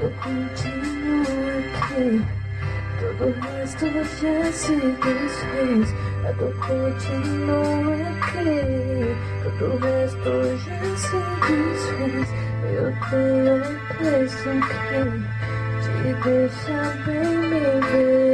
eu continuo aqui. Todo o resto já se desfez. Eu continuo aqui. Todo o resto já se desfez. Eu tenho a impressão que te deixa bem me ver.